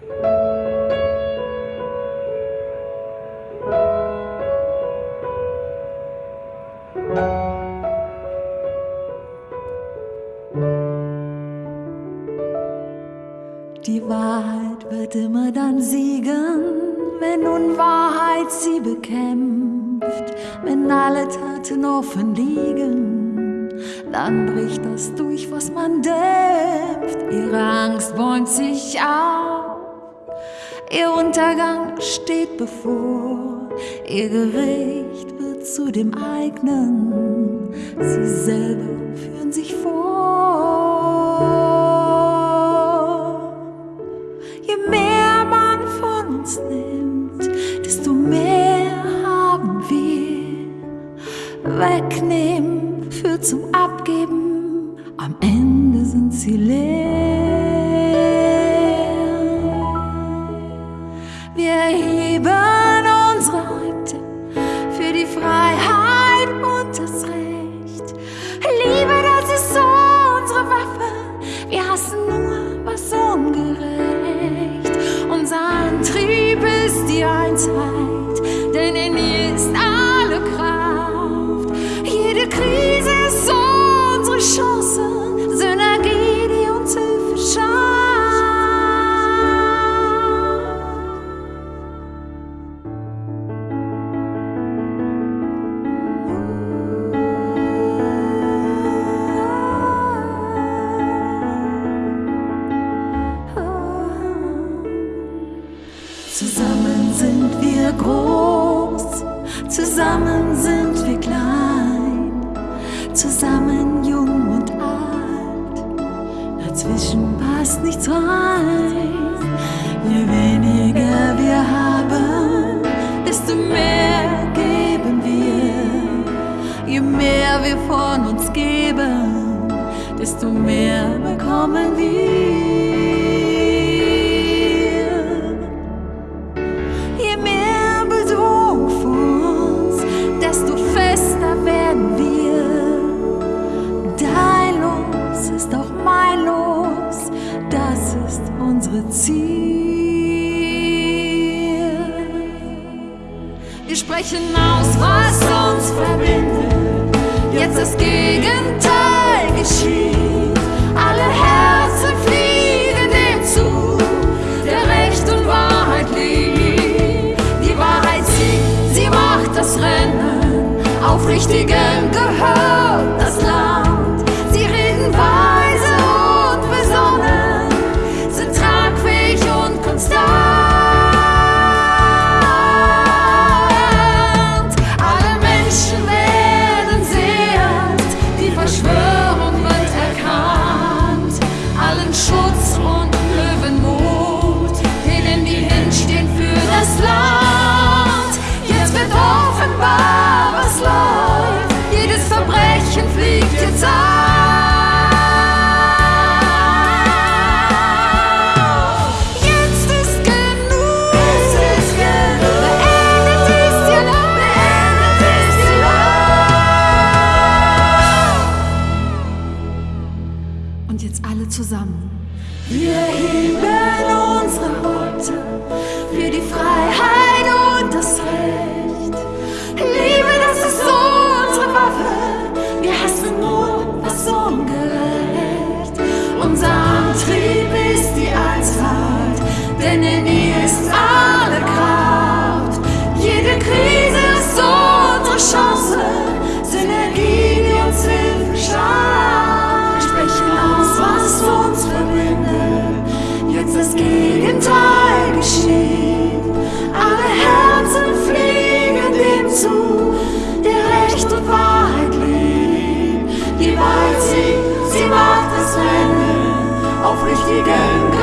Die Wahrheit wird immer dann siegen, wenn Unwahrheit sie bekämpft, wenn alle Taten offen liegen, dann bricht das durch, was man dämpft. Ihre Angst bäumt sich auf, ihr Untergang steht bevor, ihr Gericht wird zu dem eigenen, sie selber führen sich vor. Je mehr man von uns nimmt, desto mehr haben wir. Wegnehmen führt zum Abgeben, am Ende sind sie leer. Die Einheit, denn in ihr ist alle Kraft. Jede Krise ist unsere Chance, Synergie, die uns Hilfe. Zusammen wir groß, zusammen sind wir klein, zusammen jung und alt, dazwischen passt nichts rein. Je weniger wir haben, desto mehr geben wir. Je mehr wir von uns geben, desto mehr bekommen wir. Sprechen aus, was uns verbindet. Jetzt das Gegenteil geschieht. Alle Herzen fliegen dem zu, der Recht und Wahrheit liegt. Die Wahrheit siegt, sie macht das Rennen. Aufrichtigen gehört zusammen. Wir heben unsere Worte für die Freiheit. richtigen